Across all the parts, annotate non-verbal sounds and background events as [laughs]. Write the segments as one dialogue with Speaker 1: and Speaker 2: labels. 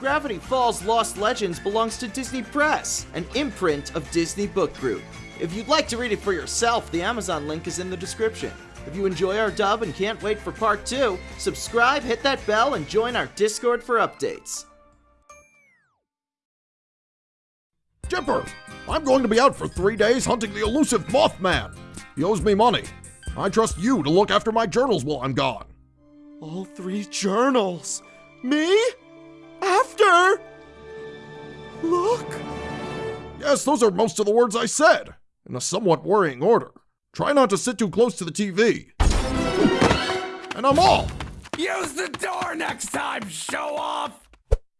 Speaker 1: Gravity Falls Lost Legends belongs to Disney Press, an imprint of Disney Book Group. If you'd like to read it for yourself, the Amazon link is in the description. If you enjoy our dub and can't wait for part 2, subscribe, hit that bell, and join our Discord for updates.
Speaker 2: Dipper, I'm going to be out for three days hunting the elusive Mothman. He owes me money. I trust you to look after my journals while I'm gone.
Speaker 1: All three journals. Me? After? Look.
Speaker 2: Yes, those are most of the words I said, in a somewhat worrying order. Try not to sit too close to the TV. And I'm off.
Speaker 3: Use the door next time, show off!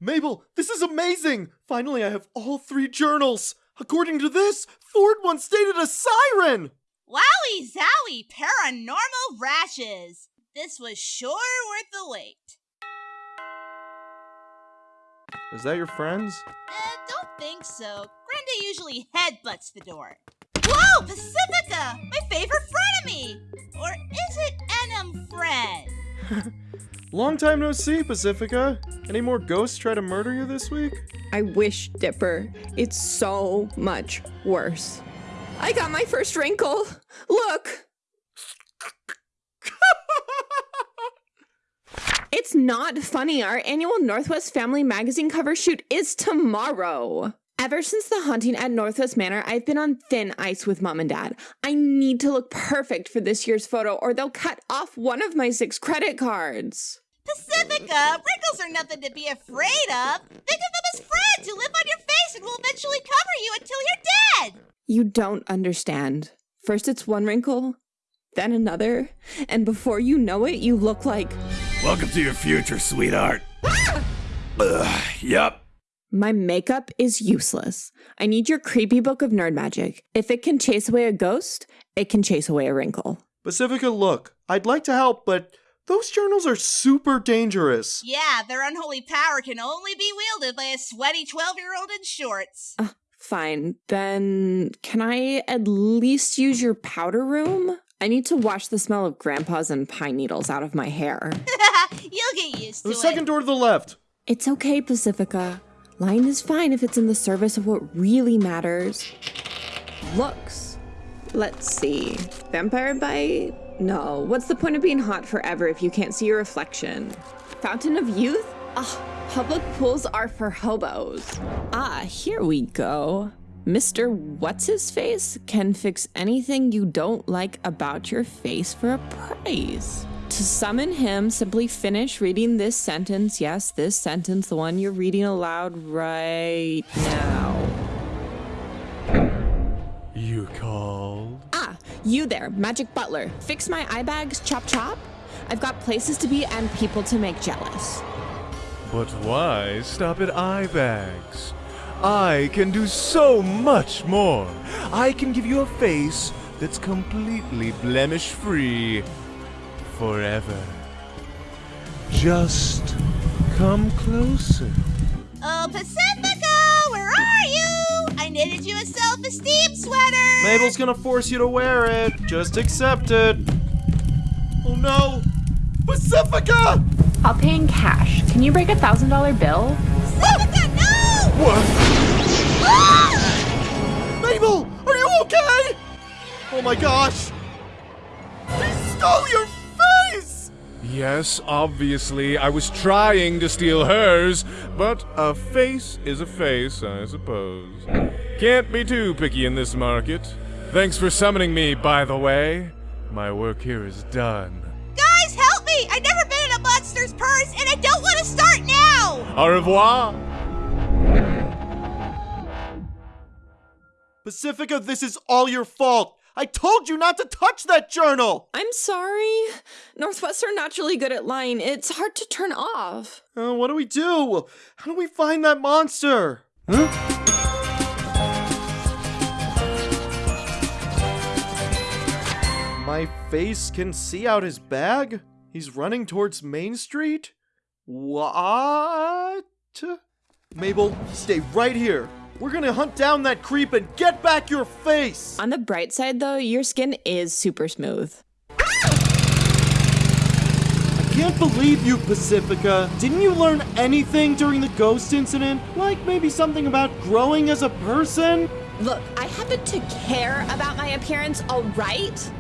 Speaker 1: Mabel, this is amazing! Finally, I have all three journals. According to this, Ford once dated a siren!
Speaker 4: Wowie zowie, paranormal rashes! This was sure worth the wait.
Speaker 1: Is that your friends?
Speaker 4: Uh, don't think so. Grenda usually headbutts the door. Whoa, Pacifica! My favorite frenemy! Or is it Enum friend? [laughs]
Speaker 1: Long time no see, Pacifica. Any more ghosts try to murder you this week?
Speaker 5: I wish, Dipper. It's so much worse. I got my first wrinkle. Look! It's not funny. Our annual Northwest Family Magazine cover shoot is tomorrow. Ever since the haunting at Northwest Manor, I've been on thin ice with mom and dad. I need to look perfect for this year's photo, or they'll cut off one of my six credit cards.
Speaker 4: Pacifica, wrinkles are nothing to be afraid of. Think of them as friends who live on your face and will eventually cover you until you're dead.
Speaker 5: You don't understand. First it's one wrinkle, then another, and before you know it, you look like.
Speaker 3: Welcome to your future, sweetheart. Ah! Ugh, yup.
Speaker 5: My makeup is useless. I need your creepy book of nerd magic. If it can chase away a ghost, it can chase away a wrinkle.
Speaker 1: Pacifica, look, I'd like to help, but those journals are super dangerous.
Speaker 4: Yeah, their unholy power can only be wielded by a sweaty 12 year old in shorts.
Speaker 5: Uh, fine. Then can I at least use your powder room? I need to wash the smell of grandpa's and pine needles out of my hair. [laughs]
Speaker 4: You'll get used to
Speaker 1: The
Speaker 4: it.
Speaker 1: second door to the left.
Speaker 5: It's okay, Pacifica. Lying is fine if it's in the service of what really matters. Looks. Let's see. Vampire bite? No. What's the point of being hot forever if you can't see your reflection? Fountain of youth? Ah, public pools are for hobos. Ah, here we go. Mr. What's His Face can fix anything you don't like about your face for a price. To summon him, simply finish reading this sentence. Yes, this sentence, the one you're reading aloud right now.
Speaker 6: You called?
Speaker 5: Ah, you there, Magic Butler. Fix my eye bags, chop chop? I've got places to be and people to make jealous.
Speaker 6: But why stop at eye bags? I can do so much more. I can give you a face that's completely blemish free forever. Just come closer.
Speaker 4: Oh, Pacifica, where are you? I knitted you a self esteem sweater.
Speaker 1: Mabel's gonna force you to wear it. Just accept it. Oh no! Pacifica!
Speaker 7: I'll pay in cash. Can you break a thousand dollar bill?
Speaker 4: Pacifica, no!
Speaker 6: What?
Speaker 4: Ah!
Speaker 1: Mabel, are you okay? Oh my gosh! They stole your face!
Speaker 6: Yes, obviously, I was trying to steal hers, but a face is a face, I suppose. Can't be too picky in this market. Thanks for summoning me, by the way. My work here is done.
Speaker 4: Guys, help me! I've never been in a monster's purse, and I don't want to start now!
Speaker 6: Au revoir!
Speaker 1: Pacifica, this is all your fault! I told you not to touch that journal!
Speaker 5: I'm sorry. Northwests are naturally good at lying. It's hard to turn off.
Speaker 1: Uh, what do we do? How do we find that monster? Huh? My face can see out his bag? He's running towards Main Street? What? Mabel, stay right here. We're gonna hunt down that creep and get back your face!
Speaker 5: On the bright side, though, your skin is super smooth.
Speaker 1: I can't believe you, Pacifica. Didn't you learn anything during the ghost incident? Like maybe something about growing as a person?
Speaker 5: Look, I happen to care about my appearance, all right?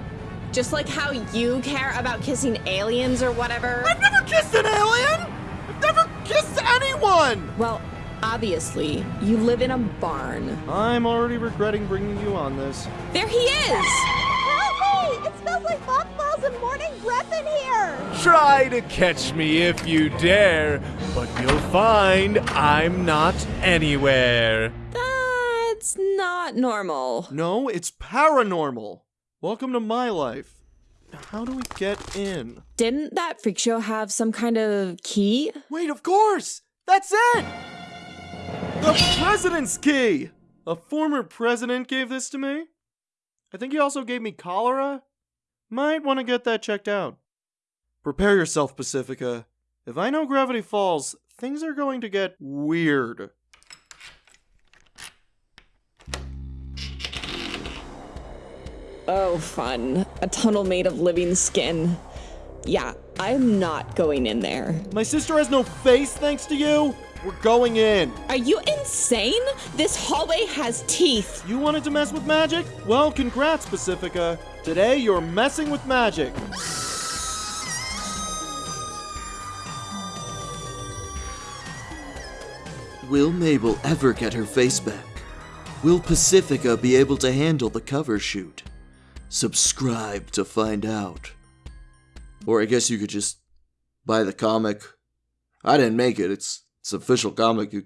Speaker 5: Just like how you care about kissing aliens or whatever.
Speaker 1: I've never kissed an alien! I've never kissed anyone!
Speaker 5: Well, obviously, you live in a barn.
Speaker 1: I'm already regretting bringing you on this.
Speaker 5: There he is!
Speaker 4: Help me! It smells like mothballs and morning breath in here!
Speaker 6: Try to catch me if you dare, but you'll find I'm not anywhere.
Speaker 5: That's not normal.
Speaker 1: No, it's paranormal. Welcome to my life. How do we get in?
Speaker 5: Didn't that freak show have some kind of key?
Speaker 1: Wait, of course! That's it! The president's key! A former president gave this to me. I think he also gave me cholera. Might want to get that checked out. Prepare yourself, Pacifica. If I know gravity falls, things are going to get weird.
Speaker 5: Oh, fun. A tunnel made of living skin. Yeah, I'm not going in there.
Speaker 1: My sister has no face thanks to you. We're going in.
Speaker 5: Are you insane? This hallway has teeth.
Speaker 1: You wanted to mess with magic? Well, congrats, Pacifica. Today you're messing with magic. Will Mabel ever get her face back? Will Pacifica be able to handle the cover shoot? Subscribe to find out. Or I guess you could just buy the comic. I didn't make it. It's it's official comic. You,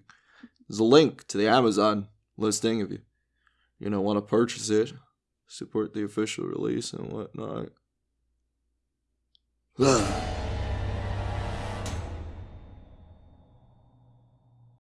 Speaker 1: there's a link to the Amazon listing if you you know want to purchase it, support the official release and whatnot. [sighs] [sighs]